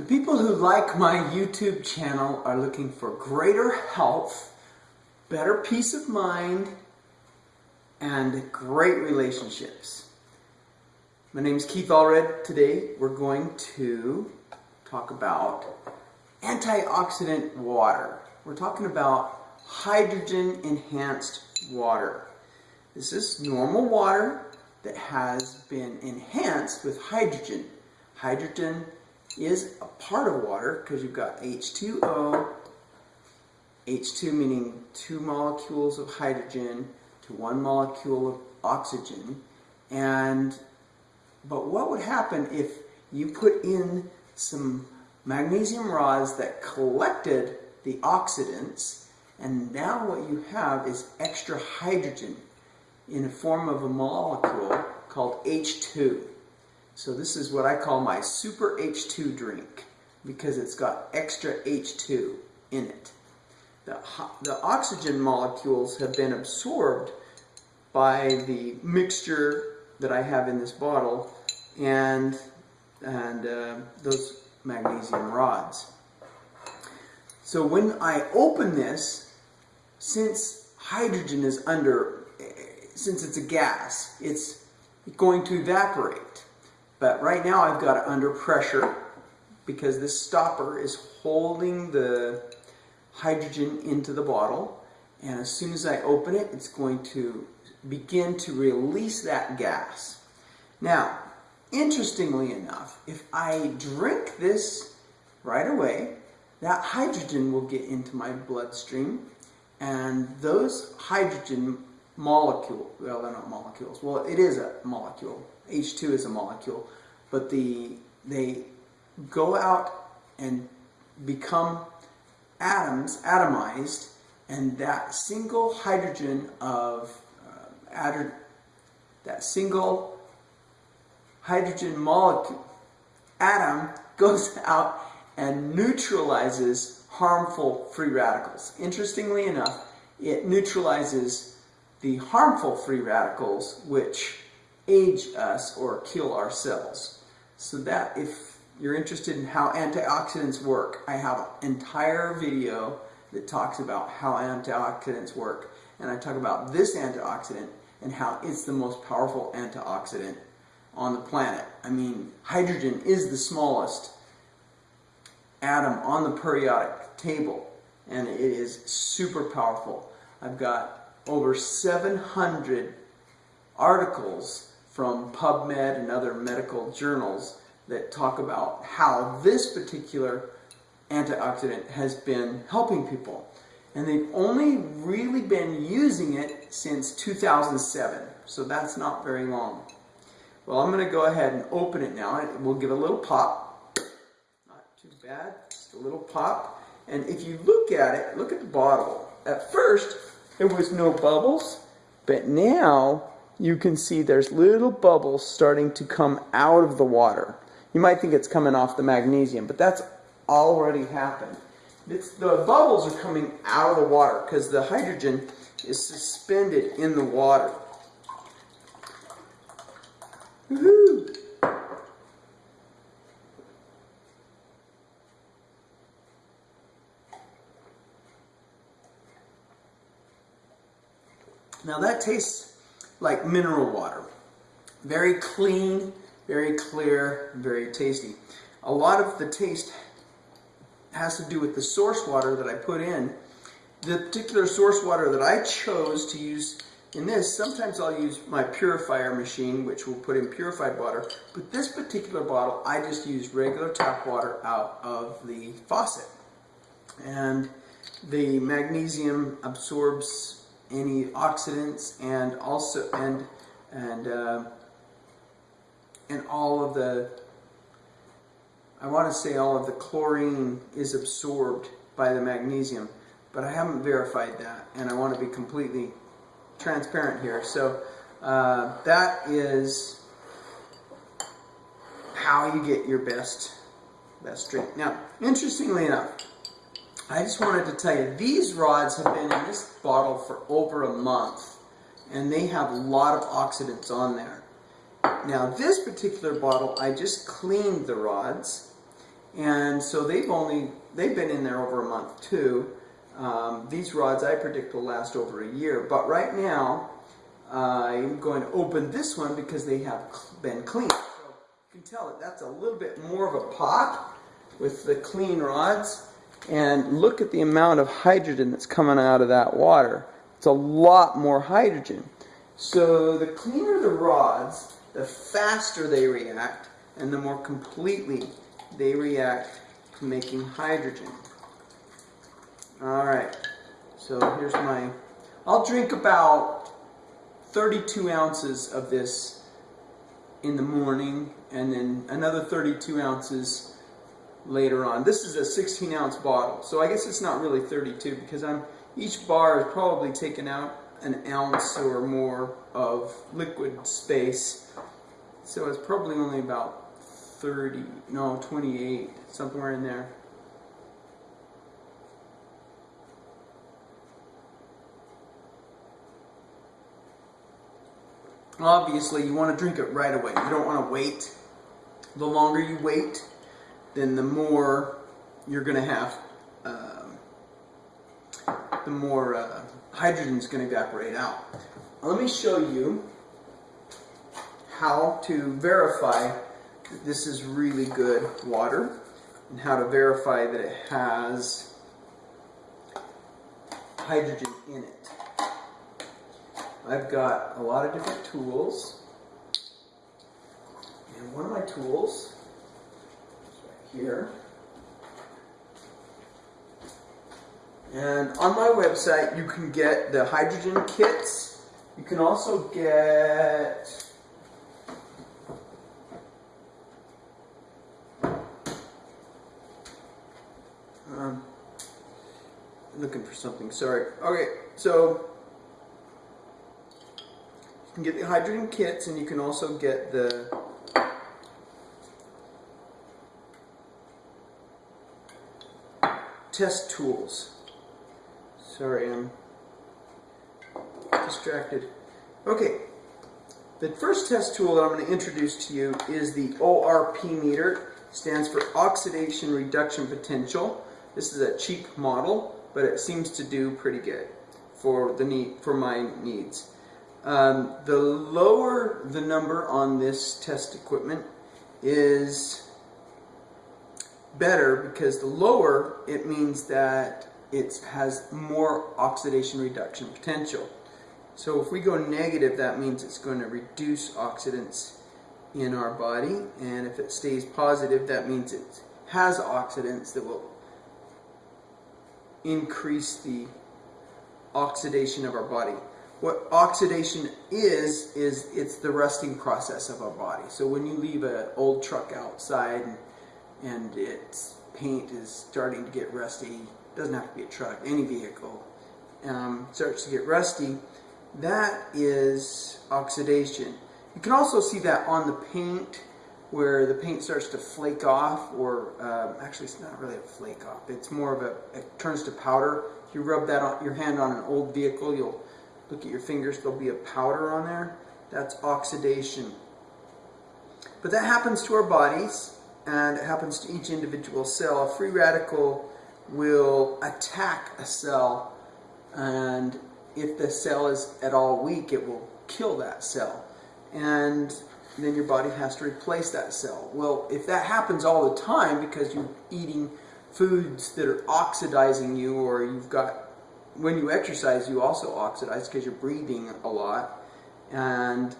The people who like my YouTube channel are looking for greater health, better peace of mind, and great relationships. My name is Keith Allred. Today we're going to talk about antioxidant water. We're talking about hydrogen enhanced water. This is normal water that has been enhanced with hydrogen. Hydrogen is a part of water because you've got H2O, H2 meaning two molecules of hydrogen to one molecule of oxygen. And but what would happen if you put in some magnesium rods that collected the oxidants and now what you have is extra hydrogen in the form of a molecule called H2. So this is what I call my super H2 drink because it's got extra H2 in it. The, the oxygen molecules have been absorbed by the mixture that I have in this bottle and, and uh, those magnesium rods. So when I open this, since hydrogen is under, since it's a gas, it's going to evaporate. But right now I've got it under pressure because this stopper is holding the hydrogen into the bottle. And as soon as I open it, it's going to begin to release that gas. Now, interestingly enough, if I drink this right away, that hydrogen will get into my bloodstream and those hydrogen molecule, well they're not molecules, well it is a molecule, H2 is a molecule, but the they go out and become atoms, atomized, and that single hydrogen of uh, that single hydrogen molecule atom goes out and neutralizes harmful free radicals. Interestingly enough, it neutralizes the harmful free radicals which age us or kill our cells. So that if you're interested in how antioxidants work, I have an entire video that talks about how antioxidants work. And I talk about this antioxidant and how it's the most powerful antioxidant on the planet. I mean, hydrogen is the smallest atom on the periodic table and it is super powerful. I've got over 700 articles from PubMed and other medical journals that talk about how this particular antioxidant has been helping people. And they've only really been using it since 2007, so that's not very long. Well, I'm going to go ahead and open it now. We'll give it a little pop. Not too bad, just a little pop. And if you look at it, look at the bottle. At first, there was no bubbles, but now you can see there's little bubbles starting to come out of the water. You might think it's coming off the magnesium, but that's already happened. It's, the bubbles are coming out of the water because the hydrogen is suspended in the water. Woohoo! Now that tastes like mineral water. Very clean, very clear, very tasty. A lot of the taste has to do with the source water that I put in. The particular source water that I chose to use in this, sometimes I'll use my purifier machine, which will put in purified water, but this particular bottle, I just use regular tap water out of the faucet. And the magnesium absorbs any oxidants and also, and, and, uh, and all of the, I want to say all of the chlorine is absorbed by the magnesium, but I haven't verified that, and I want to be completely transparent here. So uh, that is how you get your best best drink. Now, interestingly enough, I just wanted to tell you, these rods have been in this bottle for over a month, and they have a lot of oxidants on there. Now, this particular bottle, I just cleaned the rods, And so they've only, they've been in there over a month too. Um, these rods I predict will last over a year. But right now, I'm going to open this one because they have been cleaned. So you can tell that that's a little bit more of a pop with the clean rods. And look at the amount of hydrogen that's coming out of that water. It's a lot more hydrogen. So the cleaner the rods, the faster they react, and the more completely they react to making hydrogen. All right, so here's my, I'll drink about 32 ounces of this in the morning and then another 32 ounces later on. This is a 16 ounce bottle, so I guess it's not really 32 because I'm each bar is probably taken out an ounce or more of liquid space. So it's probably only about 30, no, 28, somewhere in there. Obviously, you want to drink it right away. You don't want to wait. The longer you wait, then the more you're going to have, um, the more uh, hydrogen is going to evaporate out. Let me show you how to verify that this is really good water and how to verify that it has hydrogen in it. I've got a lot of different tools and one of my tools here And on my website, you can get the hydrogen kits. You can also get um, looking for something. Sorry. Okay, so you can get the hydrogen kits, and you can also get the test tools. Sorry, I'm distracted. Okay, the first test tool that I'm going to introduce to you is the ORP meter. It stands for Oxidation Reduction Potential. This is a cheap model, but it seems to do pretty good for the need for my needs. Um, the lower the number on this test equipment is better because the lower it means that it has more oxidation reduction potential. So if we go negative, that means it's going to reduce oxidants in our body. And if it stays positive, that means it has oxidants that will increase the oxidation of our body. What oxidation is, is it's the rusting process of our body. So when you leave an old truck outside and, its paint is starting to get rusty, doesn't have to be a truck, any vehicle, um, starts to get rusty, that is oxidation. You can also see that on the paint where the paint starts to flake off or uh, actually it's not really a flake off. It's more of a it turns to powder. If you rub that on your hand on an old vehicle you'll look at your fingers there'll be a powder on there. That's oxidation. But that happens to our bodies and it happens to each individual cell a free radical will attack a cell and if the cell is at all weak it will kill that cell and then your body has to replace that cell. Well, if that happens all the time because you're eating foods that are oxidizing you or you've got when you exercise you also oxidize because you're breathing a lot and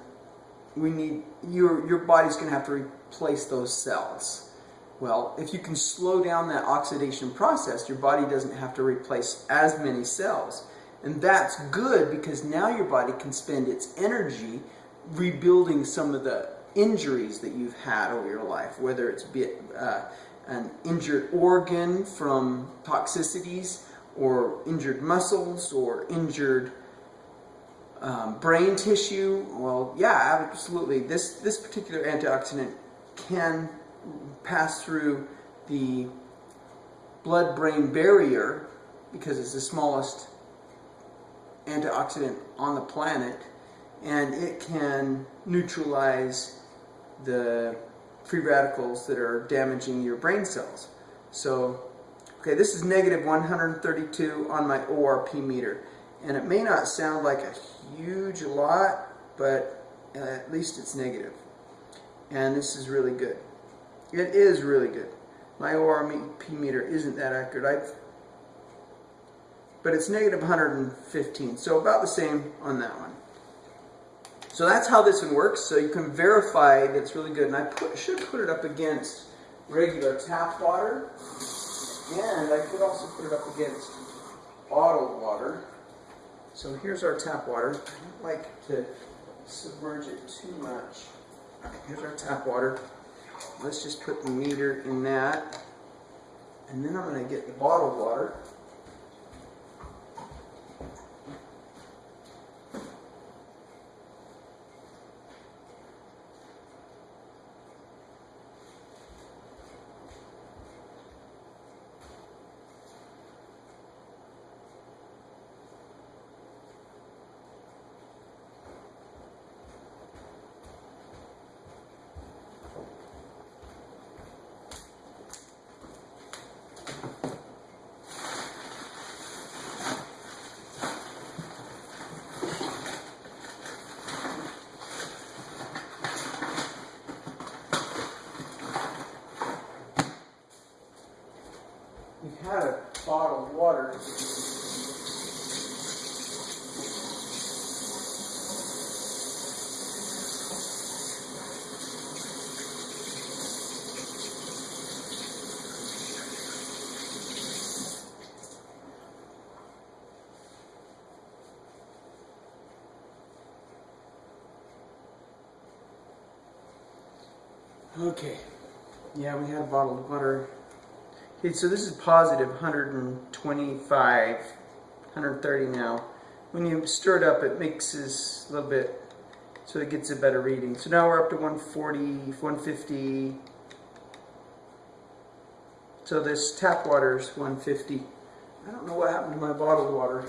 we need your your body's going to have to replace those cells. Well, if you can slow down that oxidation process, your body doesn't have to replace as many cells. And that's good because now your body can spend its energy rebuilding some of the injuries that you've had over your life, whether it's uh, an injured organ from toxicities, or injured muscles, or injured um, brain tissue. Well, yeah, absolutely. This this particular antioxidant can pass through the blood-brain barrier because it's the smallest antioxidant on the planet and it can neutralize the free radicals that are damaging your brain cells. So, okay, this is negative 132 on my ORP meter. And it may not sound like a huge lot, but uh, at least it's negative. And this is really good. It is really good. My ORP meter isn't that accurate. I've, but it's negative 115, so about the same on that one. So that's how this one works. So you can verify that it's really good. And I put, should put it up against regular tap water. And I could also put it up against bottled water. So here's our tap water. I don't like to submerge it too much. Here's our tap water. Let's just put the meter in that. And then I'm going to get the bottled water. We've had a bottled water. Okay. Yeah, we had bottled water. Okay, so this is positive 125, 130 now. When you stir it up, it mixes a little bit so it gets a better reading. So now we're up to 140, 150. So this tap water is 150. I don't know what happened to my bottled water.